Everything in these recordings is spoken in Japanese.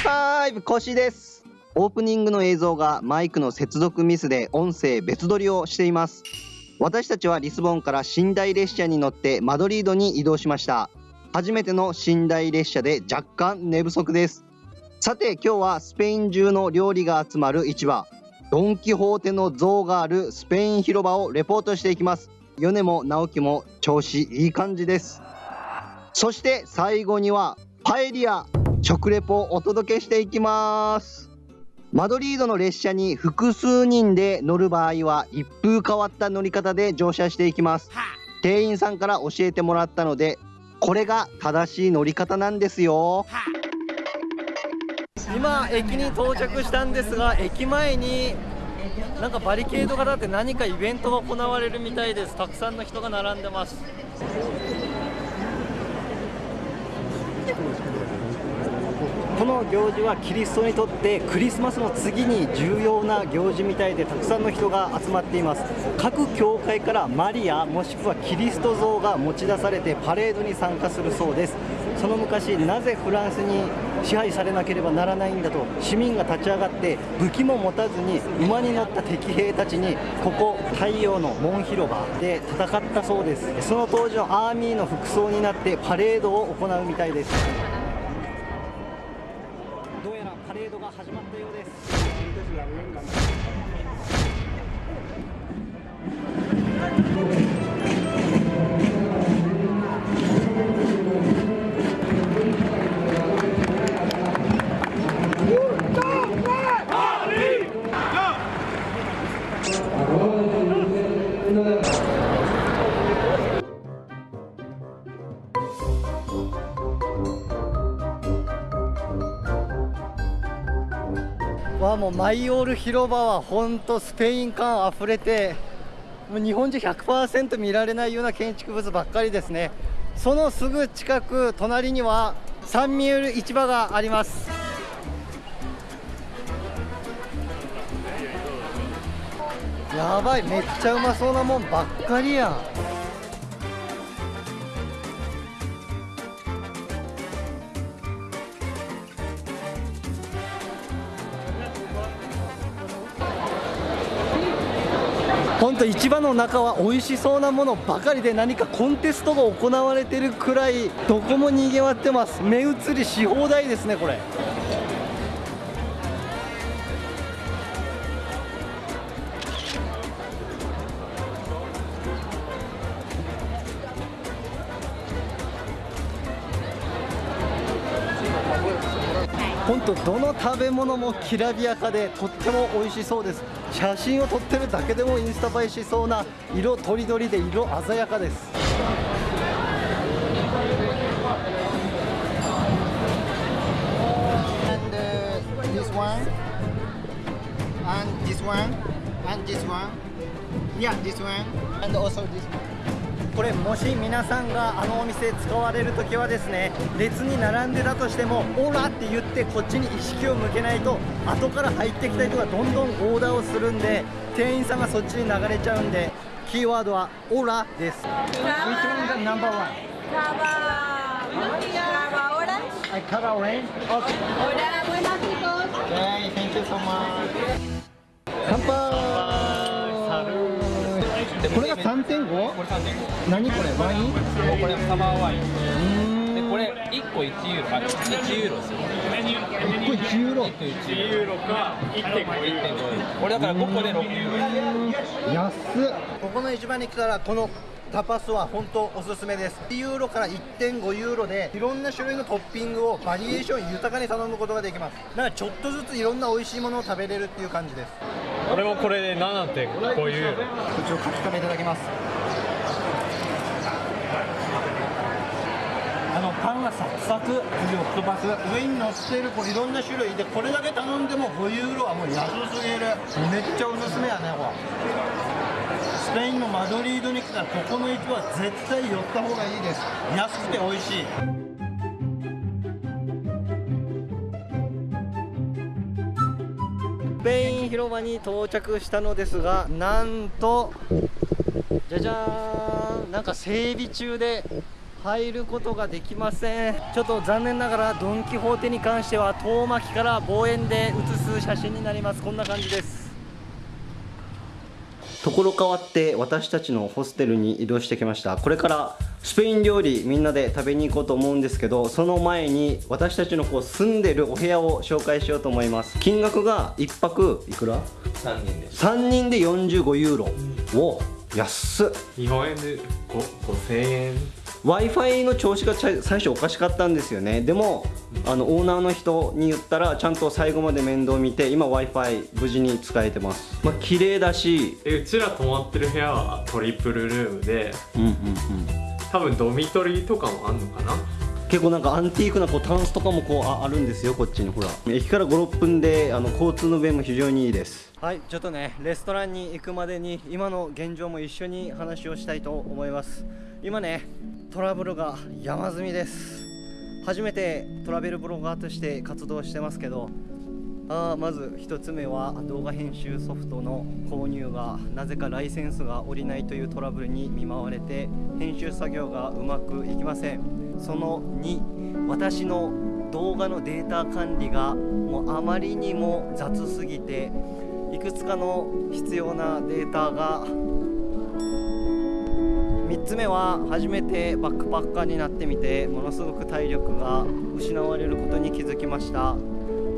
イファイブ腰です。オープニングの映像がマイクの接続ミスで音声別撮りをしています。私たちはリスボンから寝台列車に乗ってマドリードに移動しました。初めての寝台列車で若干寝不足です。さて今日はスペイン中の料理が集まる市場。ドン・キホーテの像があるスペイン広場をレポートしていきます。米も直樹も調子いい感じです。そして最後にはパエリア。食レポをお届けしていきます。マドリードの列車に複数人で乗る場合は一風変わった乗り方で乗車していきます。店員さんから教えてもらったのでこれが正しい乗り方なんですよ。今駅に到着したんですが駅前になんかバリケードが立って何かイベントが行われるみたいです。たくさんの人が並んでますの行事はキリストにとってクリスマスの次に重要な行事みたいでたくさんの人が集まっています。各教会からマリアもしくはキリスト像が持ち出されてパレードに参加するそうです。その昔なぜフランスに支配されなければならないんだと市民が立ち上がって武器も持たずに馬に乗った敵兵たちにここ太陽の門広場で戦ったそうです。その当時のアーミーの服装になってパレードを行うみたいです。どうやらパレードが始まったようです。もうマイオール広場は本当スペイン感あふれてもう日本人100%見られないような建築物ばっかりですね。そのすぐ近く隣にはサンミエル市場があります。やばいめっちゃうまそうなもんばっかりやん。本当市場の中は美味しそうなものばかりで何かコンテストが行われてるくらいどこもにぎわってます。目移りし放題ですねこれ。本当どの食べ物もきらびやかでとっても美味しそうです。写真を撮ってるだけでもインスタ映えしそうな色とりどりで色鮮やかです。これもし皆さんがあのお店使われる時はですね列に並んでたとしてもオラって言ってこっちに意識を向けないと後から入ってきた人がどんどんオーダーをするんで店員さんがそっちに流れちゃうんでキーワードはオラです。I Cava orange? Okay Hola, buenas chicos Okay, thank you so much 乾 3.5? これ3.5何これ？ワイン？これサマーワイン。でこれ1個1ユーロ。あ1ユーロ。ですよ1個1ユーロ。1個1ユーロ。か1.5これだから5個で6ユーロ。安っ。ここの市場に来たらこのタパスは本当おすすめです。1ユーロから1.5ユーロでいろんな種類のトッピングをバリエーション豊かに頼むことができます。だからちょっとずついろんな美味しいものを食べれるっていう感じです。俺もこれで7.5ユーロ。こちら書き方いただきます。あのパンがサクサクオクトパス上に乗っているこういろんな種類でこれだけ頼んでも5ユーロはもう安すぎる。めっちゃおすすめやねこれスペインのマドリードに来たらここの駅は絶対寄った方がいいです。安くて美味しい。スペイン広場に到着したのですがなんとじゃじゃーん。なんか整備中で入ることができません。ちょっと残念ながらドン・キホーテに関しては遠巻きから望遠で写す写真になります。こんな感じです。ところ変わって私たちのホステルに移動してきました。これからスペイン料理みんなで食べに行こうと思うんですけどその前に私たちのこう住んでるお部屋を紹介しようと思います。金額が1泊いくら？3人で。す3人で45ユーロ、お安っ。日本円で5000円 w i f i の調子がちゃ最初おかしかったんですよね。でもあのオーナーの人に言ったらちゃんと最後まで面倒見て今 w i f i 無事に使えてます。まあ綺麗だしえうちら泊まってる部屋はトリプルルームでうんうんうん。多分ドミトリーとかもあんのかな？結構なんかアンティークなこうタンスとかもこうああるんですよこっちに。ほら。駅から56分であの交通の便も非常にいいです。はいちょっとねレストランに行くまでに今の現状も一緒に話をしたいと思います今ねトラブルが山積みです。初めてトラベルブロガーとして活動してますけどあまず1つ目は動画編集ソフトの購入がなぜかライセンスが下りないというトラブルに見舞われて編集作業がうまくいきません。その2私の動画のデータ管理がもうあまりにも雑すぎていくつかの必要なデータが3つ目は初めてバックパッカーになってみてものすごく体力が失われることに気づきました。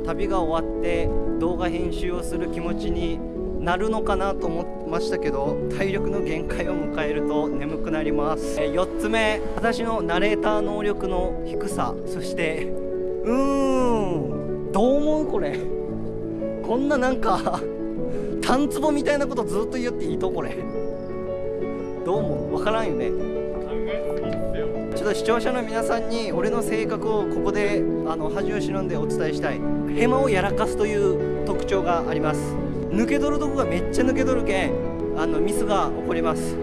旅が終わって動画編集をする気持ちになるのかなと思いましたけど体力の限界を迎えると眠くなります。4つ目私のナレーター能力の低さそしてうーんどう思うこれ。こんななんか単壺みたいなことずっと言っていいとこれ。どう思うわからんよね。ちょっと視聴者の皆さんに俺の性格をここであの恥を忍んでお伝えしたい。ヘマをやらかすという特徴があります。抜け取るとこがめっちゃ抜け取るけんあのミスが起こります。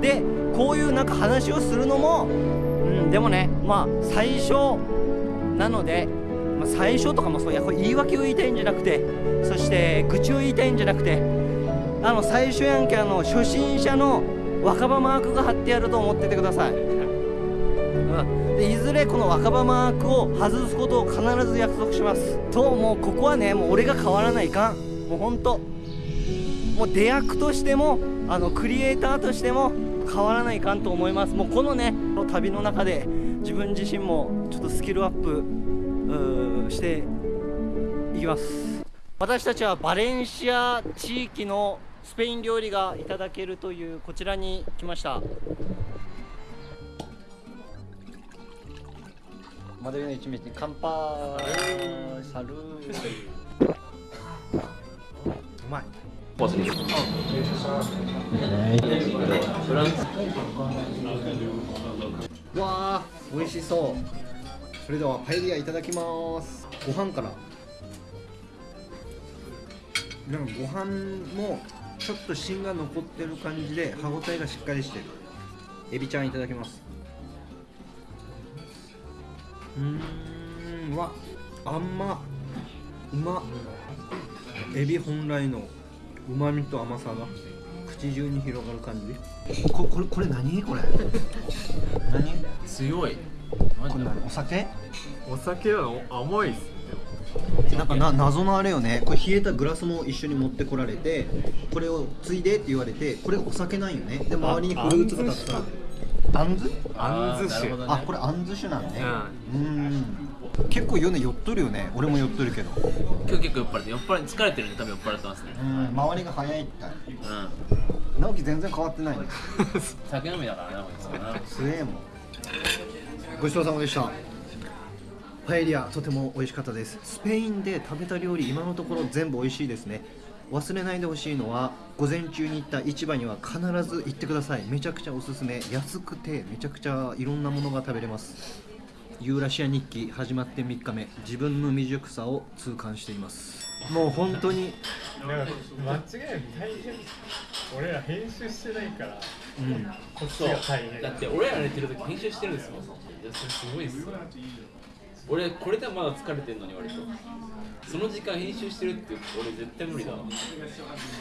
でこういうなんか話をするのも、うん、でもねまあ最初なので、まあ、最初とかもそういや。これ言い訳を言いたいんじゃなくてそして愚痴を言いたいんじゃなくてあの最初やんけあの初心者の若葉マークが貼ってあると思っててください、うん、でいずれこの若葉マークを外すことを必ず約束します。ともうここはねもう俺が変わらないかん。もうほんと。もう出役としてもあのクリエイターとしても変わらないかんと思います。もうこのね旅の中で自分自身もちょっとスキルアップしていきます。私たちはバレンシア地域のスペイン料理がいただけるというこちらに来ました。マドリーの一日に乾杯。サル。ーうまい。わあ美味しそう。それではパエリアいただきます。ご飯から。なんかご飯もちょっと芯が残ってる感じで歯ごたえがしっかりしてる。エビちゃんいただきます。うーんうわあんまうま。エビ本来のうまみと甘さが口中に広がる感じ。ここれこれ何？これ。何？強い。これ何お酒？お酒は甘いっす。ねなんかな謎のあれよね。これ冷えたグラスも一緒に持ってこられてこれをついでって言われてこれお酒なんよね。で周りにフルーツがたくさんあんずあんず酒あこれあんず酒なんねうん。結構米酔っとるよね。俺も酔っとるけど。今日結構酔っ払って酔っ払い疲れてるんで多分酔っ払ってますね。うん。周りが早いってうん。直樹全然変わってないね。酒飲みだからなこいつはな。すげえもん。ごちそうさまでしたパエリアとても美味しかったです。スペインで食べた料理今のところ全部美味しいですね。忘れないでほしいのは午前中に行った市場には必ず行ってください。めちゃくちゃおすすめ。安くてめちゃくちゃいろんなものが食べれます。ユーラシア日記始まって3日目。自分の未熟さを痛感しています。もう本当になんか間違いなく大変俺ら編集してないからうん。こっちそうが大変。だって俺ら寝てる時編集してるんですもん。いやそれすごいっすよ俺これではまだ疲れてんのに割と。その時間編集してるって俺絶対無理だわ。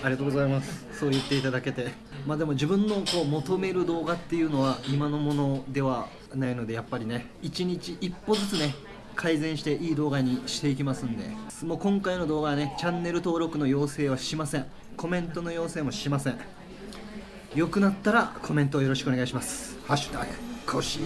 ありがとうございます。そう言っていただけて。まあでも自分のこう求める動画っていうのは今のものではないのでやっぱりね一日一歩ずつね改善していい動画にしていきますんで。もう今回の動画はねチャンネル登録の要請はしません。コメントの要請もしません。良くなったらコメントをよろしくお願いします。ハッシュタグコシ